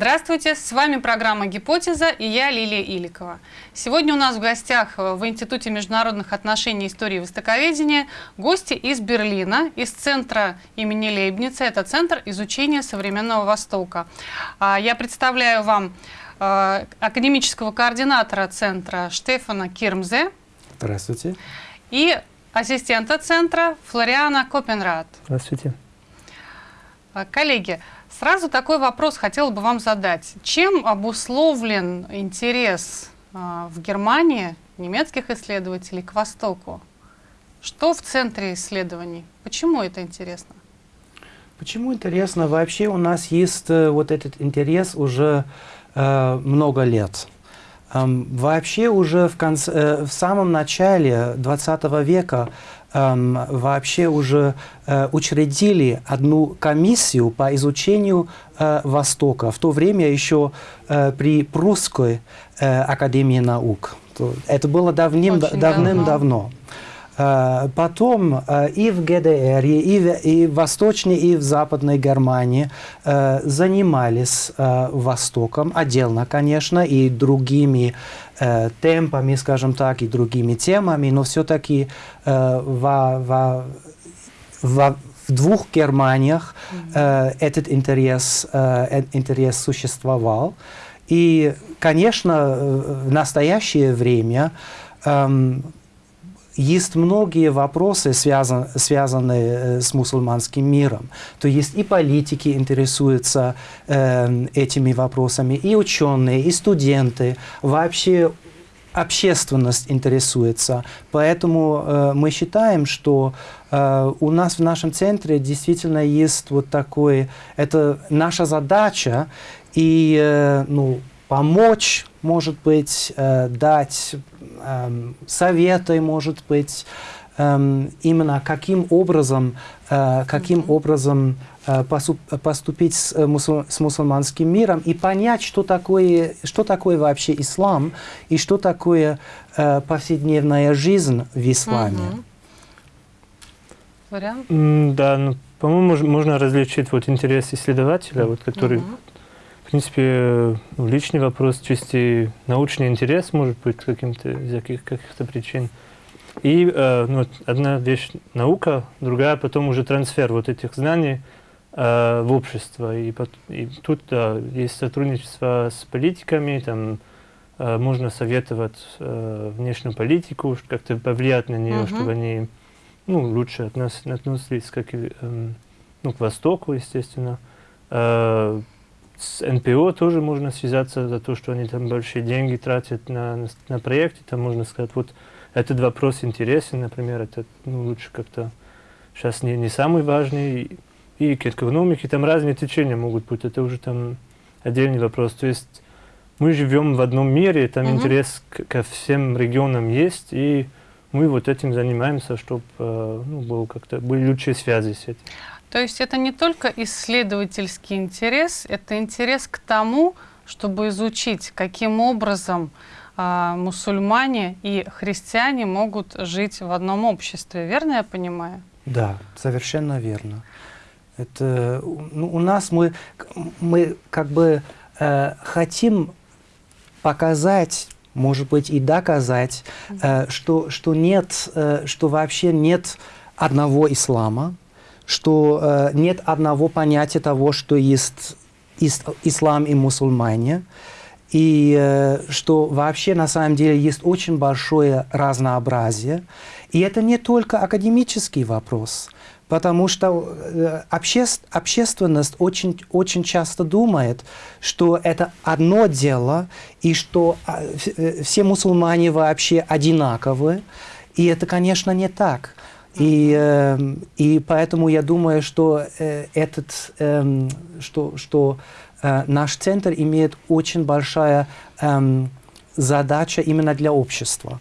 Здравствуйте, с вами программа «Гипотеза» и я Лилия Иликова. Сегодня у нас в гостях в Институте международных отношений и истории востоковедения гости из Берлина, из центра имени Лейбница. Это Центр изучения современного Востока. А, я представляю вам а, академического координатора центра Штефана Кирмзе. Здравствуйте. И ассистента центра Флориана Копенрад. Здравствуйте. А, коллеги, сразу такой вопрос хотела бы вам задать. Чем обусловлен интерес а, в Германии немецких исследователей к Востоку? Что в центре исследований? Почему это интересно? Почему интересно? Вообще у нас есть э, вот этот интерес уже э, много лет. Вообще уже в, конце, э, в самом начале 20 века вообще уже э, учредили одну комиссию по изучению э, Востока. В то время еще при Прусской академии наук. Это было давным-давно. Давным давно. Э, потом э, и в ГДР, и в, и в Восточной, и в Западной Германии э, занимались Востоком, отдельно, конечно, и другими темпами, скажем так, и другими темами, но все-таки в, в, в, в двух Германиях этот интерес, интерес существовал. И, конечно, в настоящее время эм, есть многие вопросы, связан, связанные э, с мусульманским миром. То есть и политики интересуются э, этими вопросами, и ученые, и студенты, вообще общественность интересуется. Поэтому э, мы считаем, что э, у нас в нашем центре действительно есть вот такой, это наша задача, и э, ну, помочь, может быть, э, дать э, советы, может быть, э, именно каким образом, э, каким mm -hmm. образом э, поступить с, э, мусул, с мусульманским миром и понять, что такое, что такое вообще ислам и что такое э, повседневная жизнь в исламе. Mm -hmm. Вариант? Mm, да, ну, по-моему, можно различить вот интерес исследователя, вот, который -hmm в принципе, ну, личный вопрос, чисто научный интерес может быть каким-то из каких-то причин. И э, ну, одна вещь наука, другая потом уже трансфер вот этих знаний э, в общество. И, и тут да, есть сотрудничество с политиками, там э, можно советовать э, внешнюю политику, как-то повлиять на нее, uh -huh. чтобы они ну, лучше от нас относились как, э, ну, к Востоку, естественно. Э, с НПО тоже можно связаться за то, что они там большие деньги тратят на, на, на проекты. Там можно сказать, вот этот вопрос интересен, например, это ну, лучше как-то сейчас не, не самый важный. И, и к экономике там разные течения могут быть, это уже там отдельный вопрос. То есть мы живем в одном мире, там угу. интерес к, ко всем регионам есть, и мы вот этим занимаемся, чтобы э, ну, было как-то были лучшие связи с этим. То есть это не только исследовательский интерес, это интерес к тому, чтобы изучить, каким образом э, мусульмане и христиане могут жить в одном обществе. Верно я понимаю? Да, совершенно верно. Это, ну, у нас мы, мы как бы э, хотим показать может быть, и доказать, э, что, что, нет, э, что вообще нет одного ислама, что э, нет одного понятия того, что есть ис ислам и мусульмане, и э, что вообще на самом деле есть очень большое разнообразие. И это не только академический вопрос, потому что э, обще общественность очень, очень часто думает, что это одно дело, и что э, все мусульмане вообще одинаковы. И это, конечно, не так. И, э, и поэтому я думаю, что э, этот, э, что, что э, наш центр имеет очень большая э, задача именно для общества.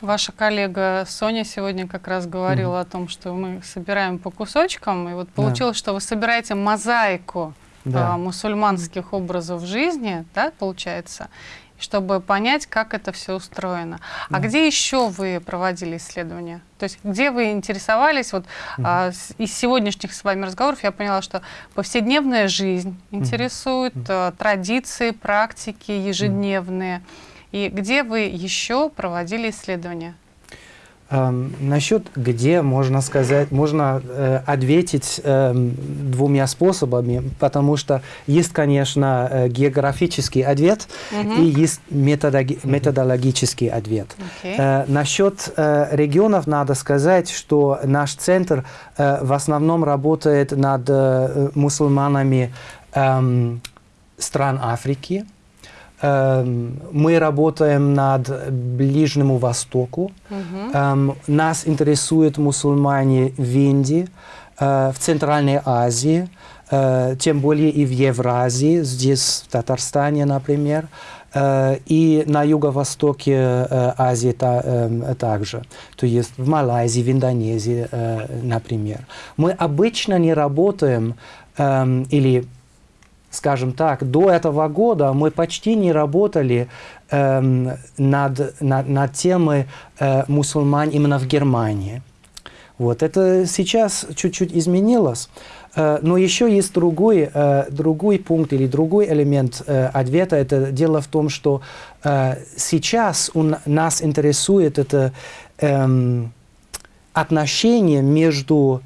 Ваша коллега Соня сегодня как раз говорила mm -hmm. о том, что мы собираем по кусочкам, и вот получилось, да. что вы собираете мозаику да. э, мусульманских образов жизни, да, получается. Чтобы понять, как это все устроено. А где еще вы проводили исследования? То есть где вы интересовались? Вот а, с- из сегодняшних с вами разговоров я поняла, что повседневная жизнь интересует, а, традиции, практики ежедневные. И где вы еще проводили исследования? Эм, насчет где, можно сказать, можно э, ответить эм, двумя способами, потому что есть, конечно, э, географический ответ и есть методоги- методологический ответ. Окей. Э, насчет э, регионов надо сказать, что наш центр э, в основном работает над э, мусульманами эм, стран Африки. Эм, мы работаем над Ближнему Востоку. Эм, нас интересуют мусульмане в Индии, э, в Центральной Азии, э, тем более и в Евразии, здесь, в Татарстане, например, э, и на юго-востоке Азии эм, также, то есть в Малайзии, в Индонезии, например. Мы обычно не работаем эм, или скажем так, до этого года мы почти не работали эм, над, над, над темой э, мусульман именно в Германии. Вот это сейчас чуть-чуть изменилось. Э, Но еще есть другой, э, другой пункт или другой элемент э, ответа. Это дело в том, что э, сейчас у нас интересует это эм, отношение между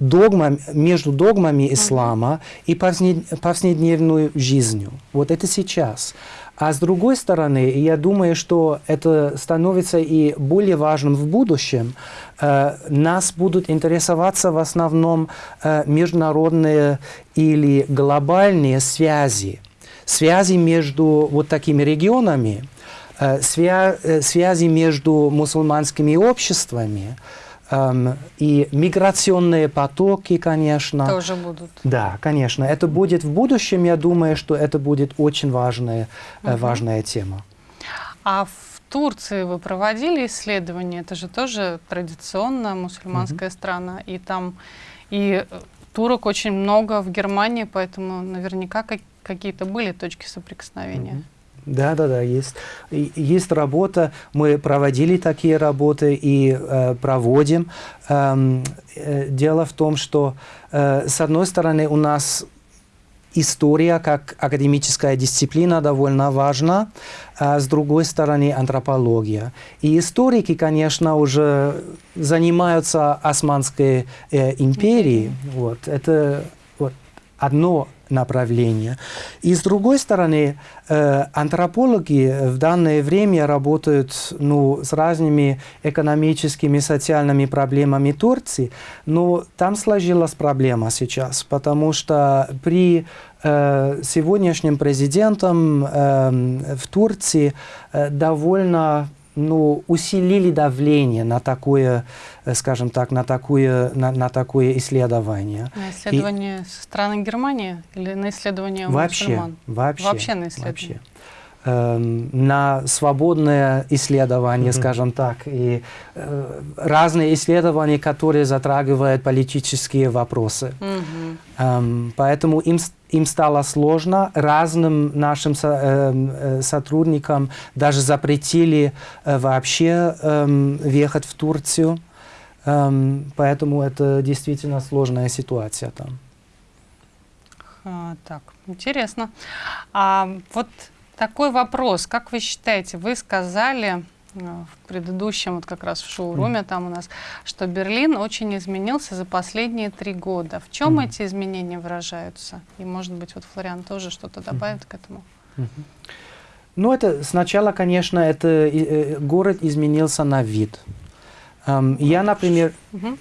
догмами, между догмами ислама и повседневной жизнью. Вот это сейчас. А с другой стороны, я думаю, что это становится и более важным в будущем. Э, нас будут интересоваться в основном э, международные или глобальные связи. Связи между вот такими регионами, э, свя- э, связи между мусульманскими обществами, и миграционные потоки, конечно. Тоже будут. Да, конечно. Это будет в будущем, я думаю, что это будет очень важная, э, важная тема. А в Турции вы проводили исследования? Это же тоже традиционно мусульманская страна, и там и э, турок очень много в Германии, поэтому наверняка как- какие-то были точки соприкосновения. Да, да, да, есть. И- Есть работа, мы проводили такие работы и э, проводим. Эм, э, дело в том, что э, с одной стороны у нас история как академическая дисциплина довольно важна, а с другой стороны антропология. И историки, конечно, уже занимаются Османской э, империей. Вот, это вот, одно направление. И с другой стороны, э, антропологи в данное время работают ну, с разными экономическими, социальными проблемами Турции, но там сложилась проблема сейчас, потому что при э, сегодняшнем президентом э, в Турции э, довольно ну, усилили давление на такое, э, скажем так, на такое, на, на такое исследование. На исследование со стороны Германии или на исследование Вообще, мусульман? вообще. Вообще на исследование. вообще. Эм, на свободное исследование, Мгм. скажем так, и э, разные исследования, которые затрагивают политические вопросы. Мгм. Эм, поэтому им, им стало сложно. Разным нашим со- эм, э, сотрудникам даже запретили э, вообще эм, въехать в Турцию. Эм, поэтому это действительно сложная ситуация там. А, так, интересно. А вот такой вопрос. Как вы считаете, вы сказали э, в предыдущем, вот как раз в шоуруме там у нас, что Берлин очень изменился за последние три года. В чем Мгм. эти изменения выражаются? И, может быть, вот Флориан тоже что-то добавит к этому? Ну, это сначала, конечно, это э, э, город изменился на вид. Эм, я, например, Мгм.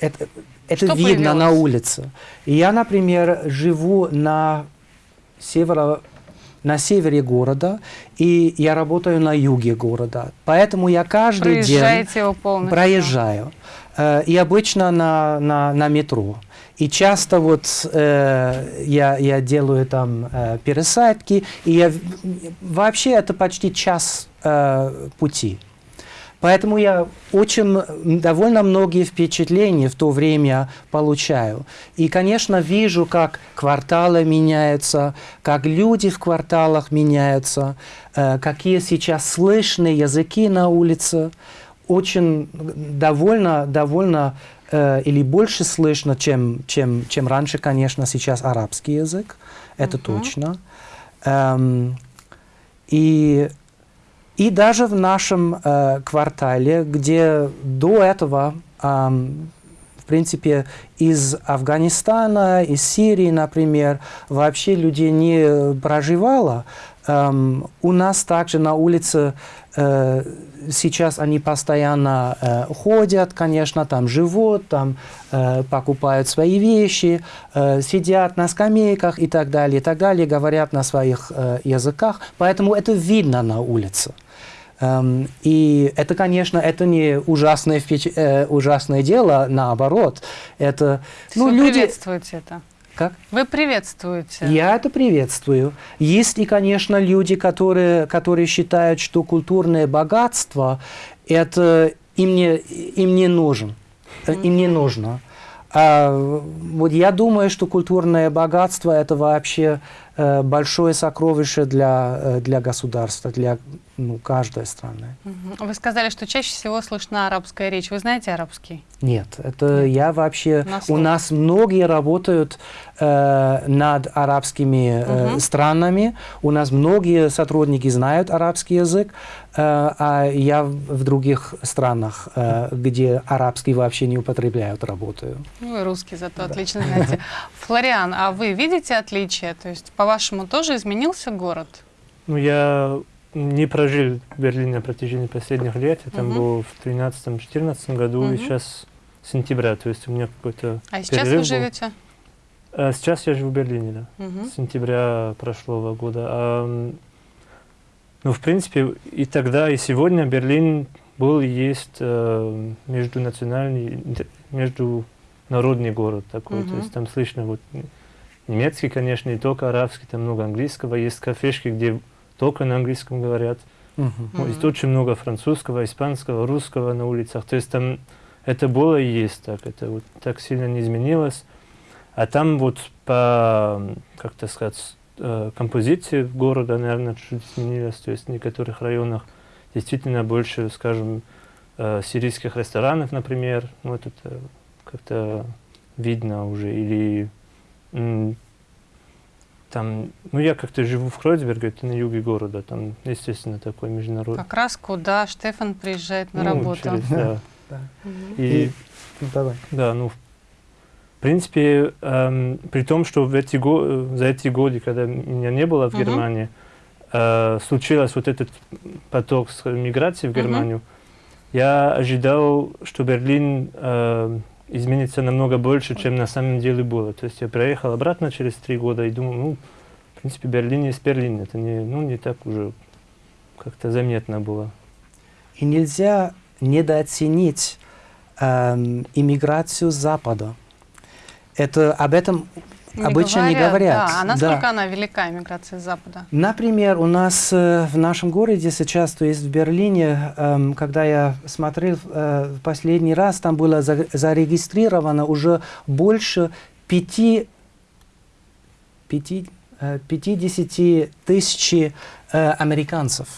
это, это Что видно на появилось? улице. И Я, например, живу на северо на севере города, и я работаю на юге города. Поэтому я каждый день Проезжаете его полностью? проезжаю. Э, И обычно на, на, на метро. И часто вот э, я, я делаю там э, пересадки, и я, вообще это почти час э, пути. Поэтому я очень довольно многие впечатления в то время получаю. И, конечно, вижу, как кварталы меняются, как люди в кварталах меняются, э, какие сейчас слышны языки на улице. Очень довольно, довольно э, или больше слышно, чем, чем, чем раньше, конечно, сейчас арабский язык. Это Мгм. точно. Эм, и, и даже в нашем э, квартале, где до этого, ам, в принципе, из Афганистана, из Сирии, например, вообще людей не проживало, эм, у нас также на улице э, сейчас они постоянно э, ходят, конечно, там живут, там э, покупают свои вещи, э, сидят на скамейках и так далее, и так далее, говорят на своих э, языках. Поэтому это видно на улице. Эм, и это, конечно, это не ужасное, э, ужасное дело, наоборот. Это, ну, люди... приветствуете это? Как? Вы приветствуете. Я это приветствую. Есть и, конечно, люди, которые, которые считают, что культурное богатство это им не, им не нужен, э, им не нужно. А, вот я думаю, что культурное богатство это вообще э, большое сокровище для, э, для государства, для ну, каждой страны. Вы сказали, что чаще всего слышна арабская речь. Вы знаете арабский? Нет, это я вообще... На У нас многие работают э, над арабскими э, Мгм. странами. У нас многие сотрудники знают арабский язык, а я в других странах, э, где арабский вообще не употребляют, работаю. Ну и русский зато отлично знаете. Флориан, а вы видите отличия? То есть, по-вашему, тоже изменился город? Ну, я не прожил в Берлине на протяжении последних лет. Я там Мгм. был в 13-14 году, Мгм. и сейчас сентября, то есть у меня какой-то А сейчас перерыв вы был. живете? А сейчас я живу в Берлине, да. Мгм. С сентября прошлого года. А, ну, в принципе, и тогда, и сегодня Берлин был и есть э, междунациональный, интер- международный город такой. То Мгм. есть там слышно вот немецкий, конечно, не только арабский, там много английского. Есть кафешки, где только на английском говорят. Мгм. Ну, есть очень много французского, испанского, русского на улицах. То есть там это было и есть так. Это вот так сильно не изменилось. А там вот по, м, как то сказать, композиции города, наверное, чуть изменилось. То есть в некоторых районах действительно больше, скажем, э, сирийских ресторанов, например. Ну, вот это как-то видно уже. Или там, ну, я как-то живу в Кройцберге, это на юге города. Там, естественно, такой международный. Как раз куда Штефан приезжает на Ну, работу. через- да. Да. Мгм. И, Ну, давай. да, ну, в принципе, эм, при том, что в эти го- э, за эти годы, когда меня не было в. Германии, э, случился вот этот поток с миграции в. Германию, я ожидал, что Берлин э, изменится намного больше, чем на самом деле было. То есть я приехал обратно через три года и думал, ну, в принципе, Берлин есть Берлин. Это не, ну, не так уже как-то заметно было. И нельзя недооценить эм, иммиграцию Запада. Это об этом обычно не говорят. Да, а насколько Да. она велика, миграция с Запада? Например, у нас э, в нашем городе сейчас, то есть в Берлине, эм, когда я смотрел э, последний раз, там было за- зарегистрировано уже больше пяти, пяти, э, 50 тысяч э, американцев.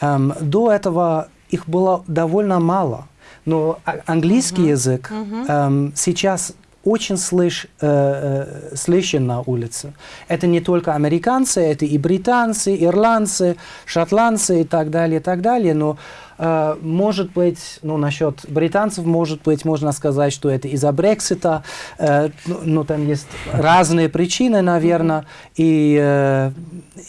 Эм, до этого их было довольно мало, но а- английский Мгм. язык Мгм. эм, сейчас очень слыш, э, э, слышен на улице. Это не только американцы, это и британцы, ирландцы, шотландцы и так далее, и так далее. Но э, может быть, ну насчет британцев, может быть, можно сказать, что это из-за Брексита. Э, ну, ну, там есть разные причины, наверное. И, э,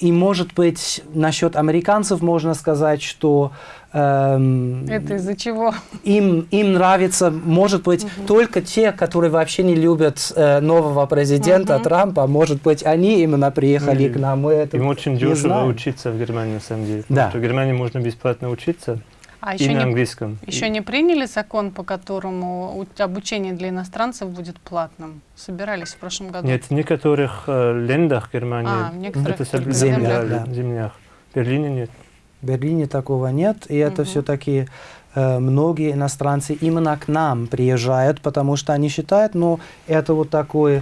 и может быть, насчет американцев можно сказать, что эм, Это из-за чего? им, им нравится, может быть, только те, которые вообще не любят э, нового президента Мгм. Трампа, может быть, они именно приехали Или к нам. Мы это Им очень не дешево знаем. учиться в Германии, на самом деле. Да. Потому что в Германии можно бесплатно учиться А и еще на не, английском. еще И- не приняли закон, по которому обучение для иностранцев будет платным? Собирались в прошлом году? Нет, в некоторых э, лендах Германии А, в некоторых это землях, да, да. землях. В Берлине нет. В Берлине такого нет, и это Мгм. все-таки э, многие иностранцы именно к нам приезжают, потому что они считают, ну, это вот такой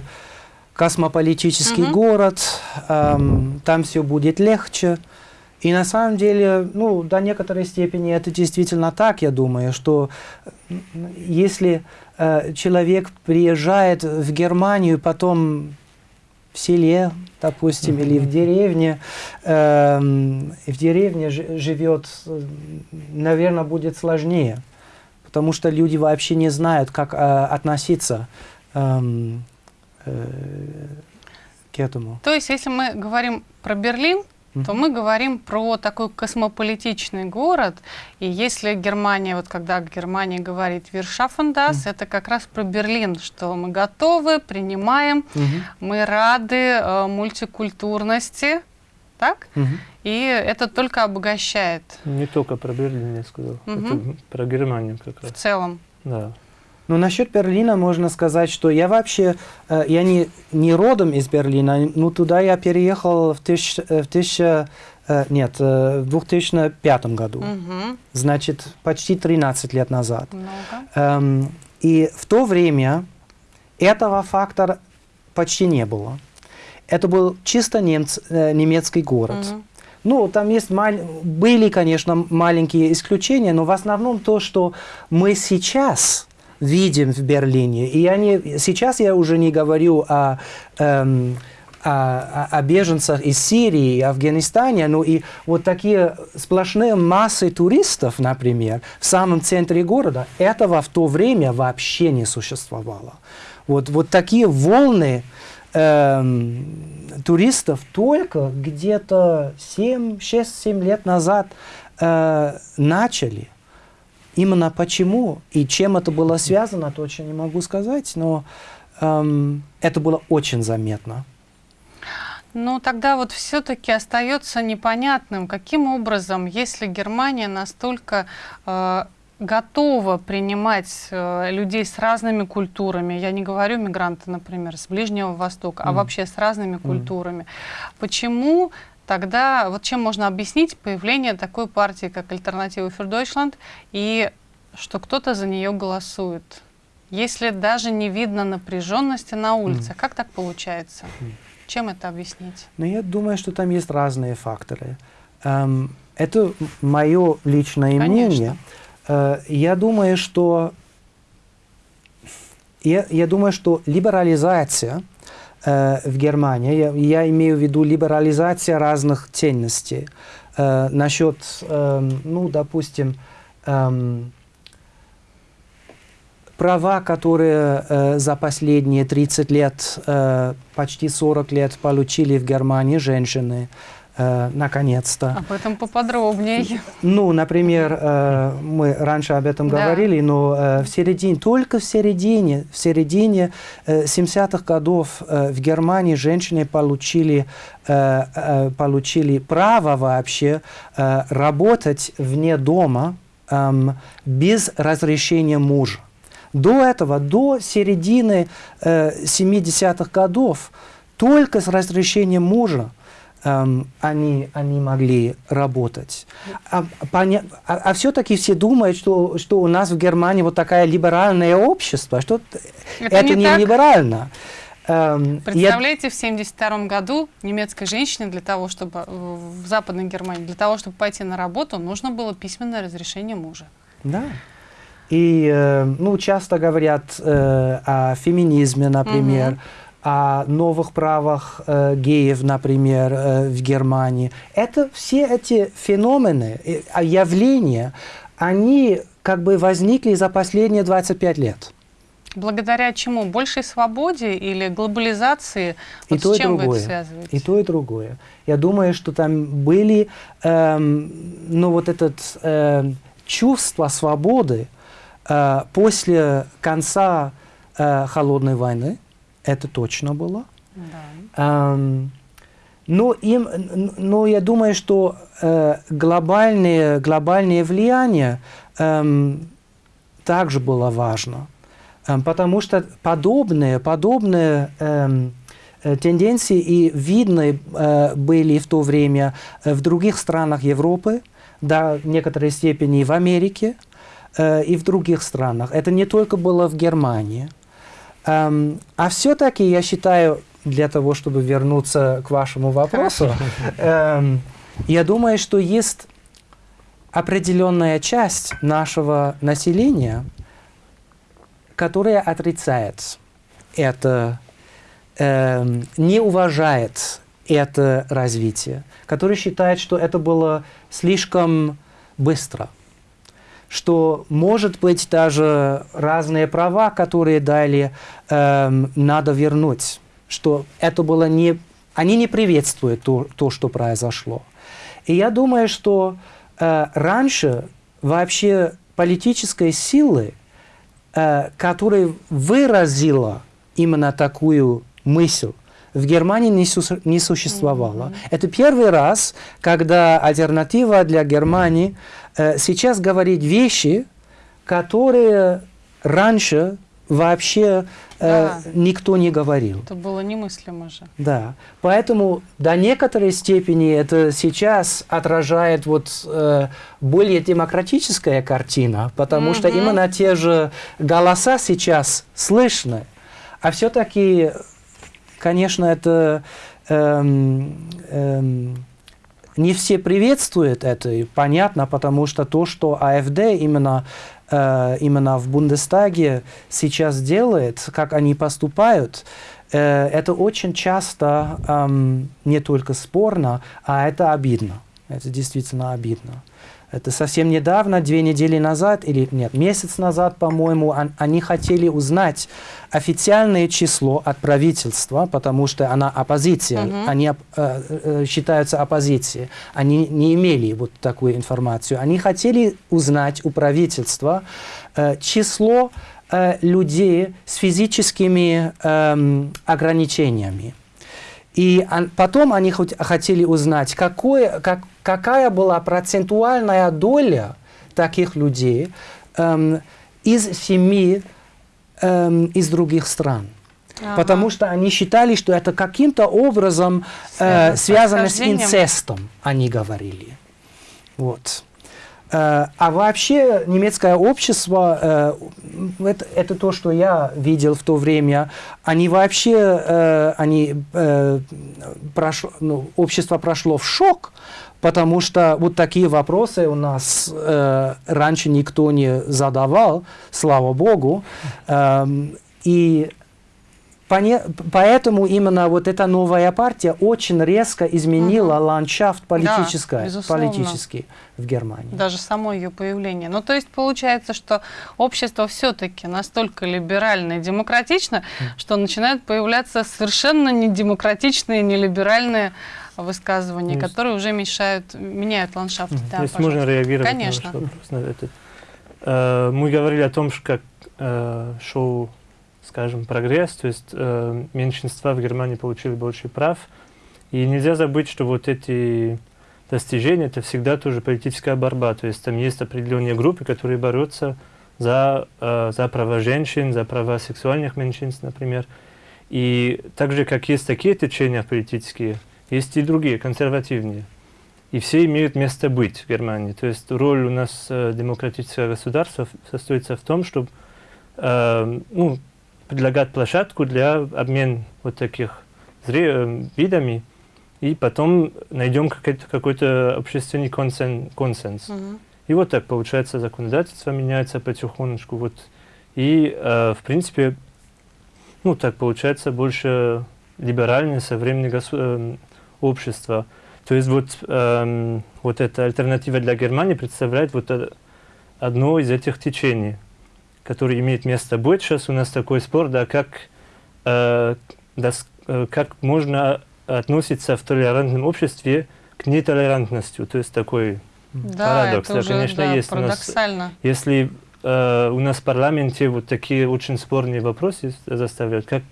космополитический Мгм. город, эм, там все будет легче. И на самом деле, ну, до некоторой степени это действительно так, я думаю, что если э, человек приезжает в Германию, потом в селе, допустим, или в деревне, и в деревне жи- живет, наверное, будет сложнее, потому что люди вообще не знают, как э, относиться эм, э, к этому. То есть, если мы говорим про Берлин, то мы говорим про такой космополитичный город. И если Германия, вот когда Германия говорит «Вершафендас», это как раз про Берлин, что мы готовы, принимаем, мы рады э, мультикультурности, так? И это только обогащает Не только про Берлин я сказал, это про Германию как в раз. целом. Да. Ну, насчет Берлина можно сказать, что я вообще, э, я не, не родом из Берлина, но туда я переехал в, тысяч, в, тысяча, э, нет, э, в 2005 году, Мгм. значит, почти 13 лет назад. Много. Эм, и в то время этого фактора почти не было. Это был чисто немц, немецкий город. Мгм. Ну, там есть маль- были, конечно, маленькие исключения, но в основном то, что мы сейчас видим в Берлине, и я не, сейчас я уже не говорю о, эм, о, о- беженцах из Сирии и Афганистана, но и вот такие сплошные массы туристов, например, в самом центре города, этого в то время вообще не существовало. Вот, вот такие волны эм, туристов только где-то 6-7 лет назад э, начали. Именно почему и чем это было связано, точно не могу сказать, но эм, это было очень заметно. Ну, тогда вот все-таки остается непонятным, каким образом, если Германия настолько э, готова принимать э, людей с разными культурами, я не говорю мигранты, например, с Ближнего Востока, а Мгм. вообще с разными культурами, почему тогда, вот чем можно объяснить появление такой партии, как Альтернатива für Deutschland, и что кто-то за нее голосует? Если даже не видно напряженности на улице, как так получается? Чем это объяснить? Но я думаю, что там есть разные факторы. Эм, это мое личное Конечно. мнение. Э, я думаю, что я, я думаю, что либерализация в Германии, я, я имею в виду либерализация разных ценностей. Э, насчет, эм, ну, допустим, эм, права, которые э, за последние 30 лет, э, почти 40 лет получили в Германии женщины, э, наконец-то. Об этом поподробнее. Ну, например, э, мы раньше об этом Да. говорили, но э, в середине, только в середине, в середине э, 70-х годов э, в Германии женщины получили, э, э, получили право вообще э, работать вне дома эм, без разрешения мужа. До этого, до середины э, 70-х годов, только с разрешением мужа они, они могли работать. А, поня- а- все-таки все думают, что, что у нас в Германии вот такое либеральное общество, что Это это, не не, так. либерально. Эм, я- Представляете, в 1972 году немецкой женщине для того, чтобы э, в Западной Германии, для того, чтобы пойти на работу, нужно было письменное разрешение мужа. Да. И э, ну, часто говорят э, о феминизме, например, Мгм. О новых правах э, геев, например, э, в Германии. Это все эти феномены, э, явления, они как бы возникли за последние 25 лет. Благодаря чему? Большей свободе или глобализации? И Вот то, с и чем вы другое. это связываете? И то, и другое. Я думаю, что там были, эм, ну, вот это эм, чувство свободы э, после конца э, холодной войны. Это точно было. Да. Эм, но, им, н- но я думаю, что э, глобальное, глобальное влияние эм, также было важно. Эм, потому что подобные, подобные эм, э, тенденции и видны э, были в то время э, в других странах Европы, до некоторой степени в Америке э, и в других странах. Это не только было в Германии. Эм, а все-таки я считаю, для того, чтобы вернуться к вашему вопросу, эм, я думаю, что есть определенная часть нашего населения, которая отрицает это, э, не уважает это развитие, который считает, что это было слишком быстро, что, может быть, даже разные права, которые дали, э, надо вернуть, что это было не... Они не приветствуют то, то что произошло. И я думаю, что э, раньше вообще политической силы, э, которая выразила именно такую мысль, в Германии не, су не существовало. Mm -hmm. Это первый раз, когда альтернатива для Германии э, сейчас говорит вещи, которые раньше вообще э, да. никто не говорил. Это было немыслимо же. Да. Поэтому до некоторой степени это сейчас отражает вот э, более демократическая картина, потому mm -hmm. что именно те же голоса сейчас слышны. А все-таки, конечно, это эм, эм, не все приветствуют это, понятно, потому что то, что АФД именно э, именно в Бундестаге сейчас делает, как они поступают, э, это очень часто э, не только спорно, а это обидно. Это действительно обидно. Это совсем недавно, две недели назад, или нет, месяц назад, по-моему, они хотели узнать официальное число от правительства, потому что она оппозиция, -huh. они э, э, считаются оппозицией. Они не имели вот такую информацию. Они хотели узнать у правительства э, число э, людей с физическими э, ограничениями. И потом они хотели узнать, какое, как, какая была процентуальная доля таких людей эм, из семьи эм, из других стран. Ага. Потому что они считали, что это каким-то образом э, связано с инцестом, они говорили. Вот. Э, а вообще немецкое общество, э, это, это то, что я видел в то время, они вообще, э, они, прошло, ну, общество прошло в шок, потому что вот такие вопросы у нас раньше никто не задавал, слава богу. Эм, и Поэтому именно вот эта новая партия очень резко изменила угу. ландшафт политический, да, политический в Германии. Даже само ее появление. Ну, то есть получается, что общество все-таки настолько либерально и демократично, что начинают появляться совершенно недемократичные, нелиберальные высказывания, есть, которые уже мешают, меняют ландшафт. Да, то есть можно реагировать Конечно. на вопрос на этот. Э, мы говорили о том, что как э, шоу скажем, прогресс, то есть э, меньшинства в Германии получили больше прав. И нельзя забыть, что вот эти достижения, это всегда тоже политическая борьба, то есть там есть определенные группы, которые борются за, э, за права женщин, за права сексуальных меньшинств, например. И так же, как есть такие течения политические, есть и другие, консервативные. И все имеют место быть в Германии. То есть роль у нас э, демократического государства состоится в том, чтобы э, ну, предлагать площадку для обмена вот таких э, видами, и потом найдем какой-то какой, общественный консен, консенс. Mm И вот так получается, законодательство меняется потихонечку. Вот. И, э, в принципе, ну так получается больше либеральное современное э, общество. То есть вот, э, вот эта альтернатива для Германии представляет вот одно из этих течений который имеет место быть. Сейчас у нас такой спор, да, как, э, да, э, как можно относиться в толерантном обществе к нетолерантности. То есть такой да, парадокс. Это да, уже, конечно, да, есть парадоксально. У нас, если э, у нас в парламенте вот такие очень спорные вопросы заставляют, как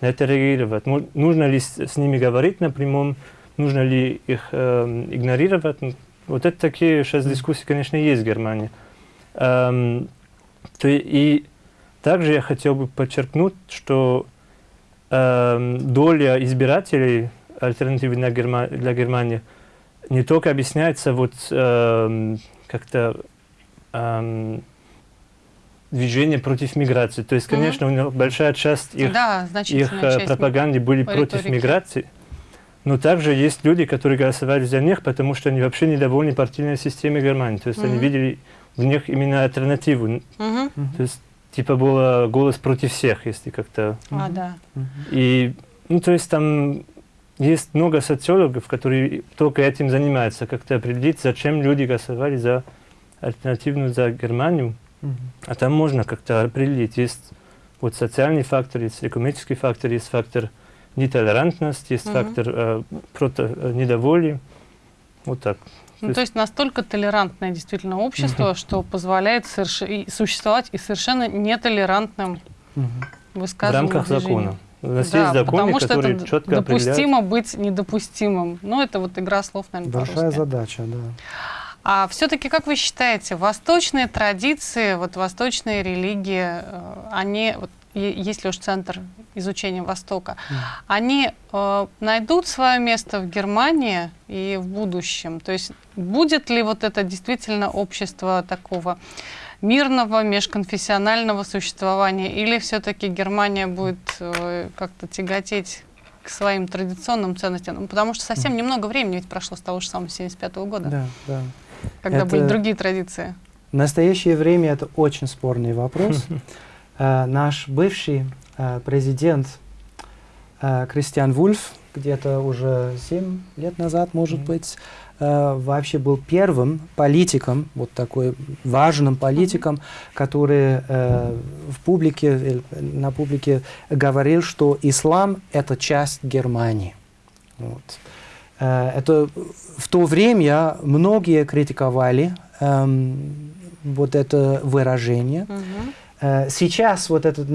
на это реагировать? Нужно ли с, с ними говорить на прямом? Нужно ли их э, игнорировать? Вот это такие сейчас дискуссии, конечно, есть в Германии. Эм, то и также я хотел бы подчеркнуть, что э, доля избирателей альтернативы для, Герма для Германии не только объясняется вот э, как-то э, движение против миграции. То есть, конечно, mm -hmm. у них большая часть их, да, их э, часть пропаганды были против миграции. Но также есть люди, которые голосовали за них, потому что они вообще недовольны партийной системой Германии. То есть mm -hmm. они видели в них именно альтернативу. -hmm. То есть типа было голос против всех, если как-то... А, да. И, ну, то есть там есть много социологов, которые только этим занимаются, как-то определить, зачем люди голосовали за альтернативную, за Германию. Mm -hmm. А там можно как-то определить. Есть вот социальный фактор, есть экономический фактор, есть фактор нетолерантности, есть mm -hmm. фактор э, прото, э, недоволия. Вот так. Ну, то есть настолько толерантное действительно общество, -hmm. что позволяет соверш... существовать и совершенно нетолерантным -hmm. высказываниям. В рамках закона. У нас да, есть законы, потому что это четко допустимо определяют. быть недопустимым. Ну, это вот игра слов, наверное, Большая задача, да. А все-таки, как вы считаете, восточные традиции, вот восточные религии, э, они, вот, если уж центр изучения Востока, они э, найдут свое место в Германии и в будущем? То есть будет ли вот это действительно общество такого мирного, межконфессионального существования, или все-таки Германия будет э, как-то тяготеть к своим традиционным ценностям? Ну, потому что совсем немного времени ведь прошло с того же самого 75 -го года. Да, да. Когда это... были другие традиции. В настоящее время это очень спорный вопрос. Э, наш бывший э, президент э, Кристиан Вульф, где-то уже 7 лет назад, может быть, вообще был первым политиком, вот такой важным политиком, который в публике, на публике говорил, что ислам – это часть Германии. Вот. Это в то время многие критиковали эм, вот это выражение. Угу. Сейчас, вот этот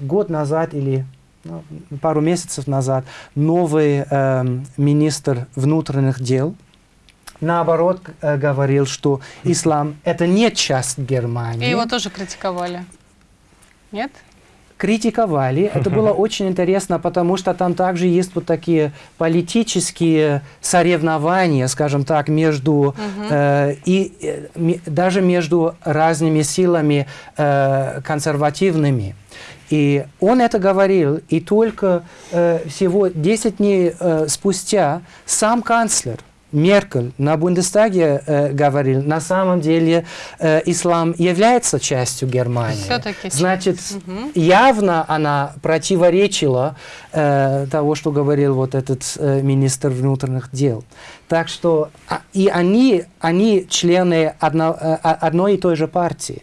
год назад или ну, пару месяцев назад, новый эм, министр внутренних дел наоборот э, говорил, что ислам это не часть Германии. И его тоже критиковали. Нет? Критиковали. Это было очень интересно, потому что там также есть вот такие политические соревнования, скажем так, между э, и э, даже между разными силами э, консервативными. И он это говорил, и только э, всего 10 дней э, спустя сам канцлер Меркель на Бундестаге э, говорил, на самом деле э, ислам является частью Германии. Значит, угу. явно она противоречила э, того, что говорил вот этот э, министр внутренних дел. Так что а, и они, они члены одно, э, одной и той же партии.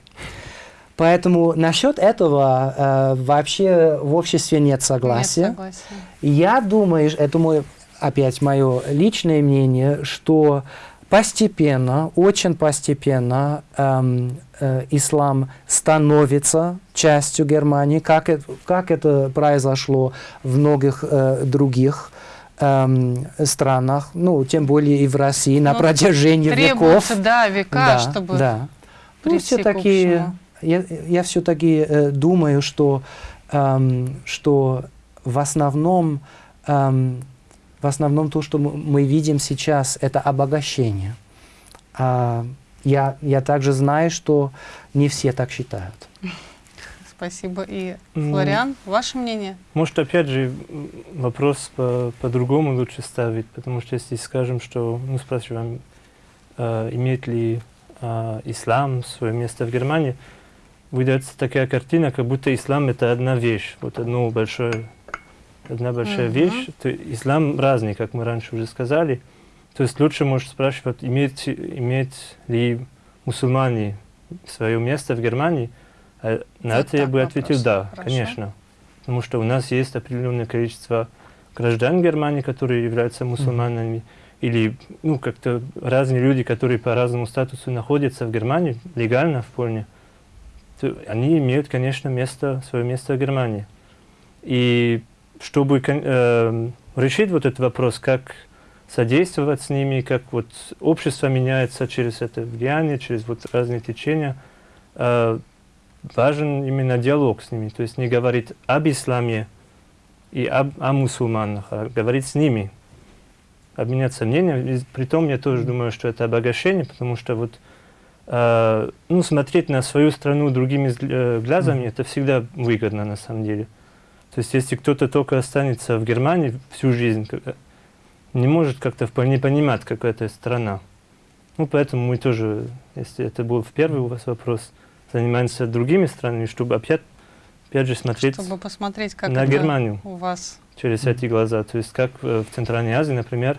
Поэтому насчет этого э, вообще в обществе нет согласия. Нет согласия. Я думаю, это мой опять мое личное мнение, что постепенно, очень постепенно эм, э, ислам становится частью Германии, как это, как это произошло в многих э, других эм, странах, ну, тем более и в России, на ну, протяжении веков. да, века, да, чтобы да. Ну, все-таки, я, я все-таки э, думаю, что, эм, что в основном эм, в основном то, что мы видим сейчас, это обогащение. А я, я также знаю, что не все так считают. Спасибо. И, Флориан, ваше мнение? Может, опять же, вопрос по-другому по лучше ставить, потому что если скажем, что, ну, спрашиваем, э, имеет ли э, ислам свое место в Германии, выдается такая картина, как будто ислам это одна вещь, вот одно большое одна большая угу. вещь. То, ислам разный, как мы раньше уже сказали. То есть лучше может спрашивать, имеет, имеет ли мусульмане свое место в Германии. А на это, это я бы вопрос. ответил да, Хорошо. конечно. Потому что у нас есть определенное количество граждан Германии, которые являются мусульманами, mm или ну, как-то разные люди, которые по разному статусу находятся в Германии, легально в Польне, то они имеют, конечно, место, свое место в Германии. И чтобы э, решить вот этот вопрос, как содействовать с ними, как вот общество меняется через это влияние, через вот разные течения, э, важен именно диалог с ними. То есть не говорить об исламе и об, о мусульманах, а говорить с ними. обменяться мнением. Притом я тоже думаю, что это обогащение, потому что вот э, ну, смотреть на свою страну другими э, глазами, это всегда выгодно на самом деле. То есть если кто-то только останется в Германии всю жизнь, не может как-то вполне понимать, какая это страна. Ну, поэтому мы тоже, если это был в первый у вас вопрос, занимаемся другими странами, чтобы опять, опять же смотреть Чтобы посмотреть, как на Германию у вас. через эти глаза. То есть как э, в Центральной Азии, например,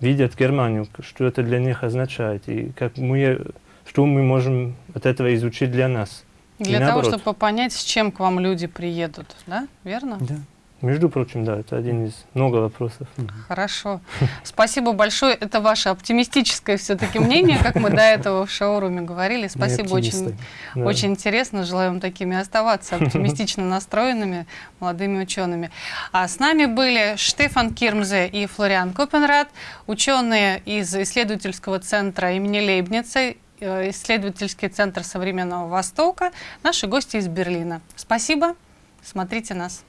видят Германию, что это для них означает, и как мы, э, что мы можем от этого изучить для нас. И Для того, наоборот. чтобы понять, с чем к вам люди приедут, да? Верно? Да. Между прочим, да, это один из много вопросов. Хорошо. Спасибо большое. Это ваше оптимистическое все-таки мнение, как мы до этого в шоуруме говорили. Спасибо, очень. Да. очень интересно. Желаю вам такими оставаться, оптимистично настроенными молодыми учеными. А с нами были Штефан Кирмзе и Флориан Копенрад, ученые из исследовательского центра имени Лейбница, исследовательский центр современного Востока, наши гости из Берлина. Спасибо. Смотрите нас.